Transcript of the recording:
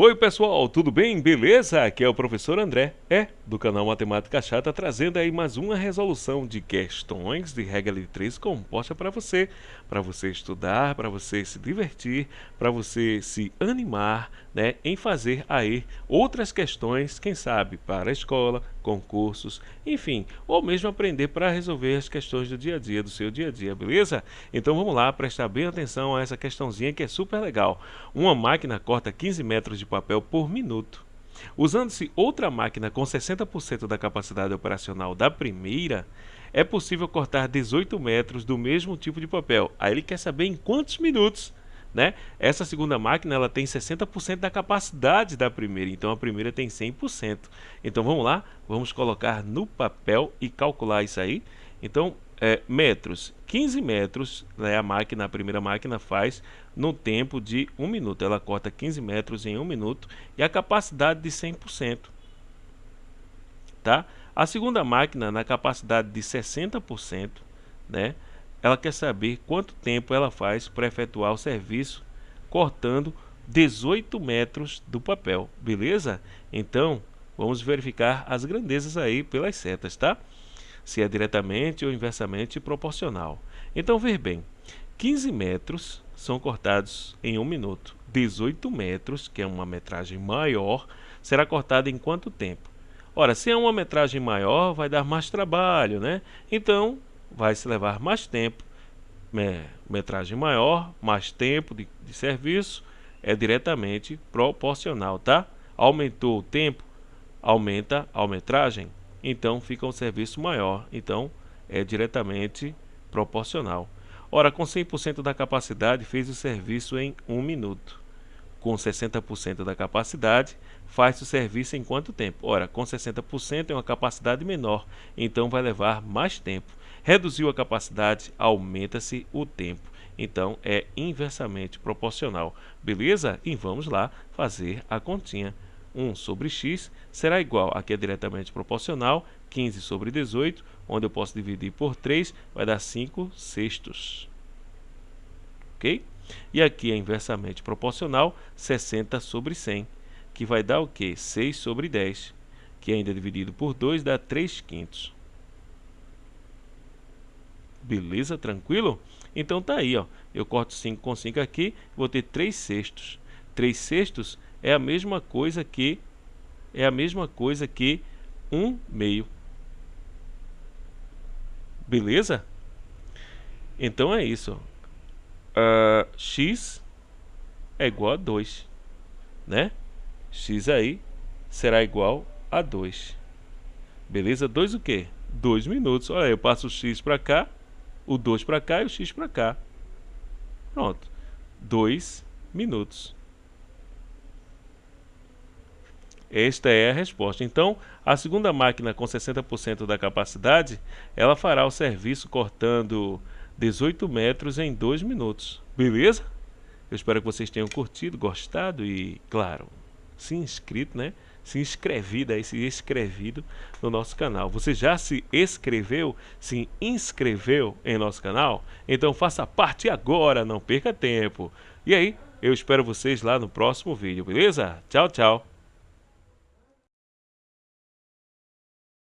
Oi pessoal, tudo bem? Beleza? Aqui é o professor André, é, do canal Matemática Chata, trazendo aí mais uma resolução de questões de regra de 3 composta para você, para você estudar, para você se divertir, para você se animar, né, em fazer aí outras questões, quem sabe, para a escola, concursos, enfim, ou mesmo aprender para resolver as questões do dia a dia, do seu dia a dia, beleza? Então vamos lá, prestar bem atenção a essa questãozinha que é super legal. Uma máquina corta 15 metros de papel por minuto. Usando-se outra máquina com 60% da capacidade operacional da primeira, é possível cortar 18 metros do mesmo tipo de papel. Aí ele quer saber em quantos minutos. Né? Essa segunda máquina ela tem 60% da capacidade da primeira, então a primeira tem 100%. Então vamos lá, vamos colocar no papel e calcular isso aí. Então é, metros. 15 metros né, a máquina, a primeira máquina faz no tempo de 1 minuto. Ela corta 15 metros em 1 minuto e a capacidade de 100%. Tá? A segunda máquina, na capacidade de 60%, né, ela quer saber quanto tempo ela faz para efetuar o serviço cortando 18 metros do papel, beleza? Então, vamos verificar as grandezas aí pelas setas, tá? se é diretamente ou inversamente proporcional. Então, ver bem, 15 metros são cortados em um minuto. 18 metros, que é uma metragem maior, será cortada em quanto tempo? Ora, se é uma metragem maior, vai dar mais trabalho, né? Então, vai se levar mais tempo. Metragem maior, mais tempo de, de serviço, é diretamente proporcional, tá? Aumentou o tempo, aumenta a metragem então fica um serviço maior, então é diretamente proporcional. Ora, com 100% da capacidade fez o serviço em 1 minuto. Com 60% da capacidade, faz o serviço em quanto tempo? Ora, com 60% é uma capacidade menor, então vai levar mais tempo. Reduziu a capacidade, aumenta-se o tempo. Então é inversamente proporcional. Beleza? E vamos lá fazer a continha. 1 sobre x será igual, aqui é diretamente proporcional, 15 sobre 18, onde eu posso dividir por 3, vai dar 5 sextos. Ok? E aqui é inversamente proporcional, 60 sobre 100, que vai dar o quê? 6 sobre 10, que ainda dividido por 2 dá 3 quintos. Beleza? Tranquilo? Então tá aí, ó. Eu corto 5 com 5 aqui, vou ter 3 sextos. 3 sextos é a mesma coisa que é a mesma coisa que um meio. Beleza? Então é isso. Uh, x é igual a 2, né? x aí será igual a 2. Beleza? 2 o quê? 2 minutos. Olha, eu passo o x para cá, o 2 para cá e o x para cá. Pronto. 2 minutos. Esta é a resposta. Então, a segunda máquina com 60% da capacidade, ela fará o serviço cortando 18 metros em 2 minutos. Beleza? Eu espero que vocês tenham curtido, gostado e, claro, se inscrito, né? Se inscrevido aí, se inscrevido no nosso canal. Você já se inscreveu, se inscreveu em nosso canal? Então faça parte agora, não perca tempo. E aí, eu espero vocês lá no próximo vídeo, beleza? Tchau, tchau.